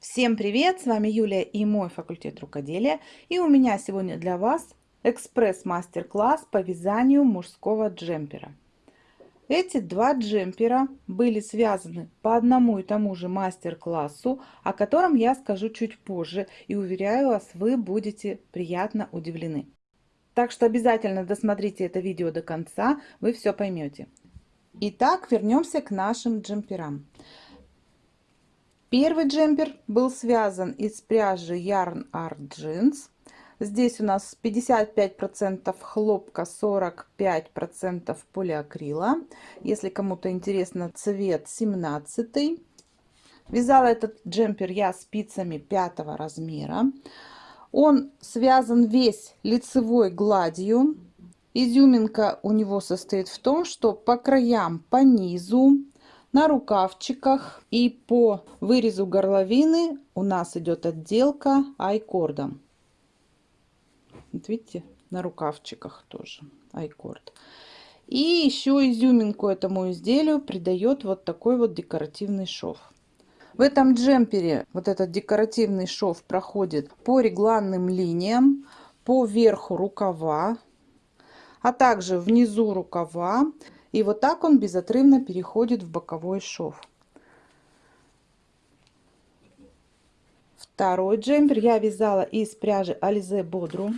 Всем привет! С вами Юлия и мой факультет рукоделия. И у меня сегодня для вас экспресс-мастер-класс по вязанию мужского джемпера. Эти два джемпера были связаны по одному и тому же мастер-классу, о котором я скажу чуть позже. И уверяю вас, вы будете приятно удивлены. Так что обязательно досмотрите это видео до конца, вы все поймете. Итак, вернемся к нашим джемперам. Первый джемпер был связан из пряжи Yarn Art Jeans. Здесь у нас 55% хлопка, 45% полиакрила. Если кому-то интересно, цвет 17. Вязала этот джемпер я спицами 5 размера. Он связан весь лицевой гладью. Изюминка у него состоит в том, что по краям, по низу на рукавчиках и по вырезу горловины у нас идет отделка айкордом. Вот видите, на рукавчиках тоже айкорд. И еще изюминку этому изделию придает вот такой вот декоративный шов. В этом джемпере вот этот декоративный шов проходит по регланным линиям, по верху рукава, а также внизу рукава. И вот так он безотрывно переходит в боковой шов. Второй джемпер я вязала из пряжи Alize Bodrum.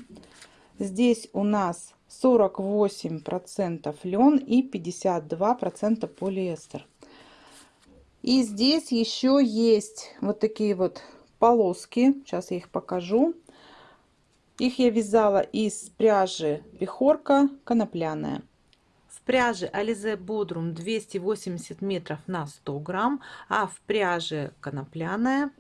Здесь у нас 48% лен и 52% полиэстер. И здесь еще есть вот такие вот полоски. Сейчас я их покажу. Их я вязала из пряжи Пехорка конопляная пряже Alize Bodrum 280 метров на 100 грамм, а в пряже конопляная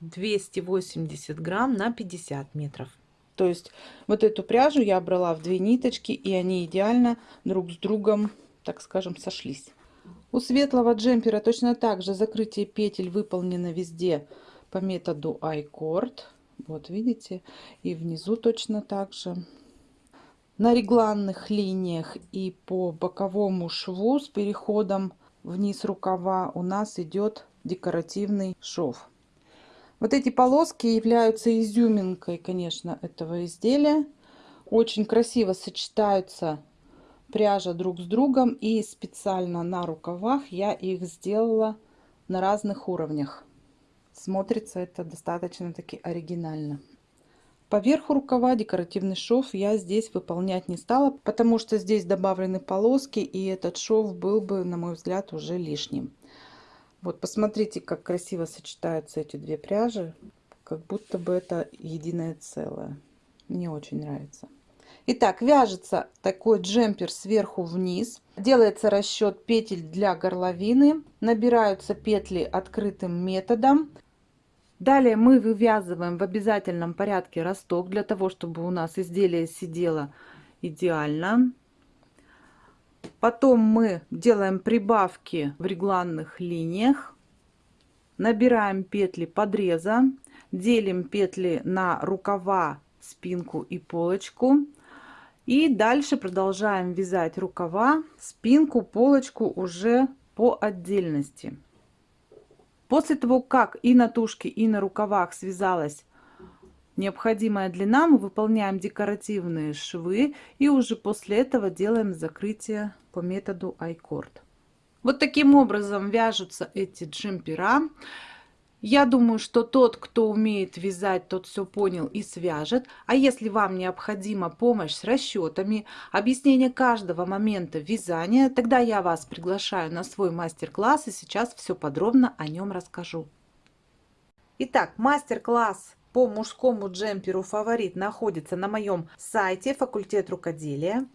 280 грамм на 50 метров. То есть вот эту пряжу я брала в две ниточки, и они идеально друг с другом, так скажем, сошлись. У светлого джемпера точно так же закрытие петель выполнено везде по методу iCord. Вот видите, и внизу точно так же на регланных линиях и по боковому шву с переходом вниз рукава у нас идет декоративный шов. Вот эти полоски являются изюминкой, конечно, этого изделия. Очень красиво сочетаются пряжа друг с другом и специально на рукавах я их сделала на разных уровнях. Смотрится это достаточно таки оригинально. По верху рукава декоративный шов я здесь выполнять не стала, потому что здесь добавлены полоски, и этот шов был бы, на мой взгляд, уже лишним. Вот посмотрите, как красиво сочетаются эти две пряжи, как будто бы это единое целое. Мне очень нравится. Итак, вяжется такой джемпер сверху вниз. Делается расчет петель для горловины. Набираются петли открытым методом. Далее мы вывязываем в обязательном порядке росток, для того, чтобы у нас изделие сидело идеально. Потом мы делаем прибавки в регланных линиях. Набираем петли подреза. Делим петли на рукава, спинку и полочку. И дальше продолжаем вязать рукава, спинку, полочку уже по отдельности. После того, как и на тушке, и на рукавах связалась необходимая длина, мы выполняем декоративные швы и уже после этого делаем закрытие по методу айкорд. Вот таким образом вяжутся эти джемпера. Я думаю, что тот, кто умеет вязать, тот все понял и свяжет. А если вам необходима помощь с расчетами, объяснение каждого момента вязания, тогда я вас приглашаю на свой мастер-класс и сейчас все подробно о нем расскажу. Итак, мастер-класс по мужскому джемперу фаворит находится на моем сайте факультет рукоделия.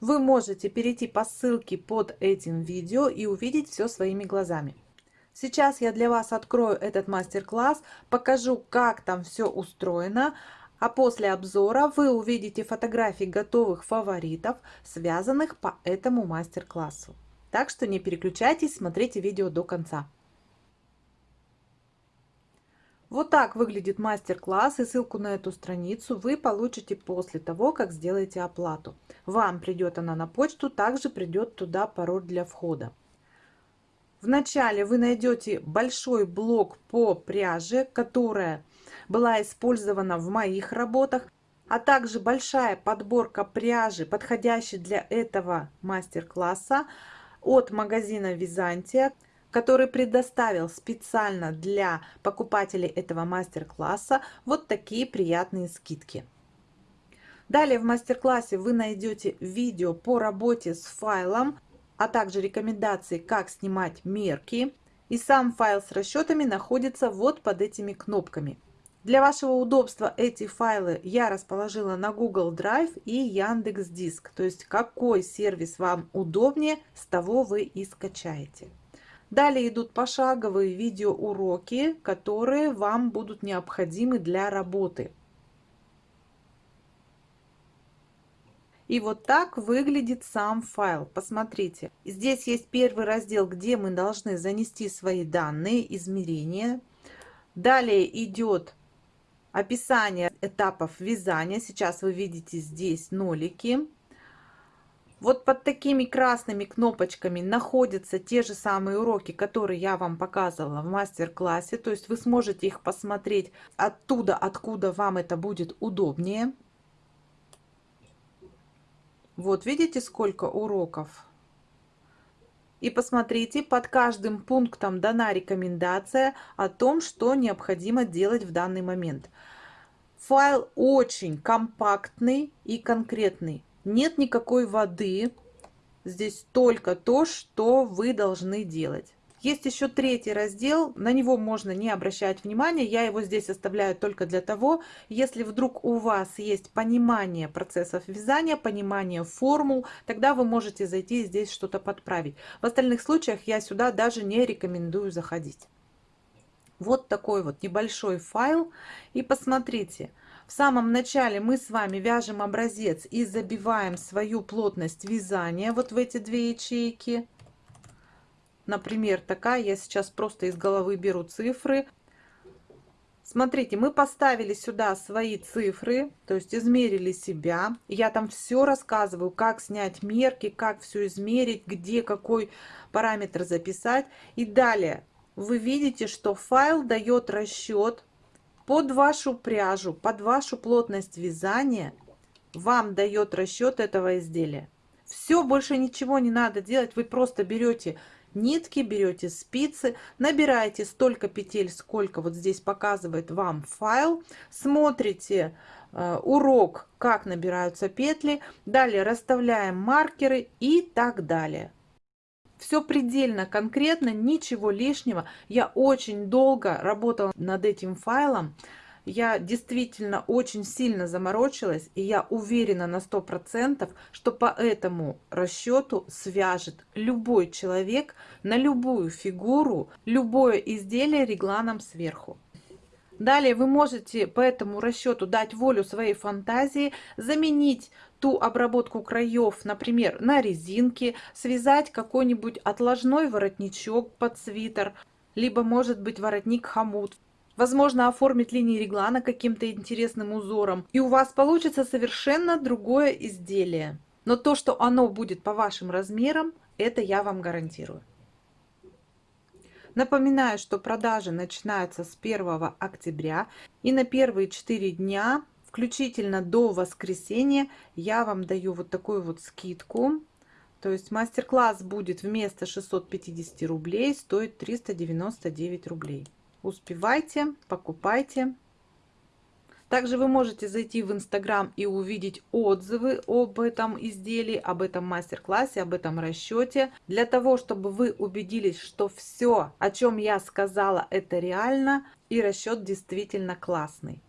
Вы можете перейти по ссылке под этим видео и увидеть все своими глазами. Сейчас я для вас открою этот мастер-класс, покажу, как там все устроено, а после обзора вы увидите фотографии готовых фаворитов, связанных по этому мастер-классу. Так что не переключайтесь, смотрите видео до конца. Вот так выглядит мастер-класс и ссылку на эту страницу вы получите после того, как сделаете оплату. Вам придет она на почту, также придет туда пароль для входа. Вначале вы найдете большой блок по пряже, которая была использована в моих работах, а также большая подборка пряжи, подходящей для этого мастер-класса от магазина Византия, который предоставил специально для покупателей этого мастер-класса вот такие приятные скидки. Далее в мастер-классе вы найдете видео по работе с файлом, а также рекомендации, как снимать мерки. И сам файл с расчетами находится вот под этими кнопками. Для вашего удобства эти файлы я расположила на Google Drive и Яндекс Диск. То есть какой сервис вам удобнее, с того вы и скачаете. Далее идут пошаговые видеоуроки, которые вам будут необходимы для работы. И вот так выглядит сам файл. Посмотрите, здесь есть первый раздел, где мы должны занести свои данные, измерения. Далее идет описание этапов вязания. Сейчас вы видите здесь нолики. Вот под такими красными кнопочками находятся те же самые уроки, которые я вам показывала в мастер-классе. То есть вы сможете их посмотреть оттуда, откуда вам это будет удобнее. Вот видите, сколько уроков? И посмотрите, под каждым пунктом дана рекомендация о том, что необходимо делать в данный момент. Файл очень компактный и конкретный. Нет никакой воды. Здесь только то, что вы должны делать. Есть еще третий раздел, на него можно не обращать внимания, я его здесь оставляю только для того, если вдруг у вас есть понимание процессов вязания, понимание формул, тогда вы можете зайти и здесь что-то подправить. В остальных случаях я сюда даже не рекомендую заходить. Вот такой вот небольшой файл. И посмотрите, в самом начале мы с вами вяжем образец и забиваем свою плотность вязания вот в эти две ячейки например, такая, я сейчас просто из головы беру цифры. Смотрите, мы поставили сюда свои цифры, то есть измерили себя. Я там все рассказываю, как снять мерки, как все измерить, где какой параметр записать. И далее вы видите, что файл дает расчет под вашу пряжу, под вашу плотность вязания. Вам дает расчет этого изделия. Все, больше ничего не надо делать. Вы просто берете нитки, берете спицы, набираете столько петель, сколько вот здесь показывает вам файл, смотрите э, урок, как набираются петли, далее расставляем маркеры и так далее. Все предельно конкретно, ничего лишнего. Я очень долго работала над этим файлом я действительно очень сильно заморочилась, и я уверена на сто процентов, что по этому расчету свяжет любой человек на любую фигуру, любое изделие регланом сверху. Далее вы можете по этому расчету дать волю своей фантазии, заменить ту обработку краев, например, на резинке, связать какой-нибудь отложной воротничок под свитер, либо может быть воротник хомут. Возможно, оформить линии реглана каким-то интересным узором. И у вас получится совершенно другое изделие. Но то, что оно будет по вашим размерам, это я вам гарантирую. Напоминаю, что продажи начинаются с 1 октября. И на первые 4 дня, включительно до воскресенья, я вам даю вот такую вот скидку. То есть мастер-класс будет вместо 650 рублей стоить 399 рублей. Успевайте, покупайте. Также вы можете зайти в Инстаграм и увидеть отзывы об этом изделии, об этом мастер-классе, об этом расчете. Для того, чтобы вы убедились, что все, о чем я сказала, это реально и расчет действительно классный.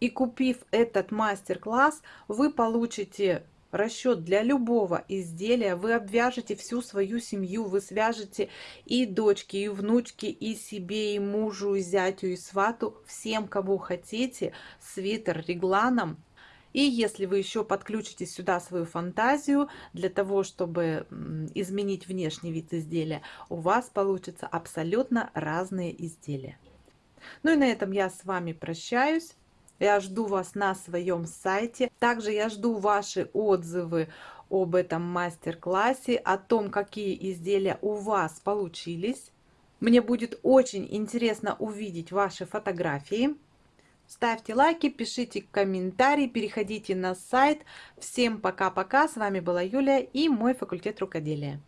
И купив этот мастер-класс, вы получите расчет для любого изделия. Вы обвяжете всю свою семью, вы свяжете и дочки, и внучки, и себе, и мужу, и зятю, и свату, всем, кого хотите, свитер регланом. И если вы еще подключите сюда свою фантазию для того, чтобы изменить внешний вид изделия, у вас получится абсолютно разные изделия. Ну и на этом я с вами прощаюсь. Я жду вас на своем сайте. Также я жду ваши отзывы об этом мастер-классе, о том, какие изделия у вас получились. Мне будет очень интересно увидеть ваши фотографии. Ставьте лайки, пишите комментарии, переходите на сайт. Всем пока-пока. С вами была Юлия и мой факультет рукоделия.